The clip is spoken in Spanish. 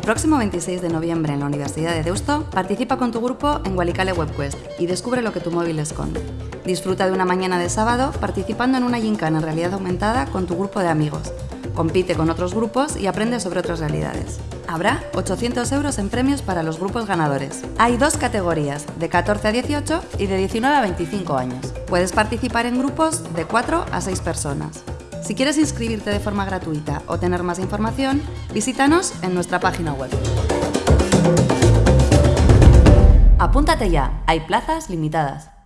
El próximo 26 de noviembre en la Universidad de Deusto, participa con tu grupo en Walicale WebQuest y descubre lo que tu móvil esconde. Disfruta de una mañana de sábado participando en una gincana en realidad aumentada con tu grupo de amigos. Compite con otros grupos y aprende sobre otras realidades. Habrá 800 euros en premios para los grupos ganadores. Hay dos categorías, de 14 a 18 y de 19 a 25 años. Puedes participar en grupos de 4 a 6 personas. Si quieres inscribirte de forma gratuita o tener más información, visítanos en nuestra página web. Apúntate ya, hay plazas limitadas.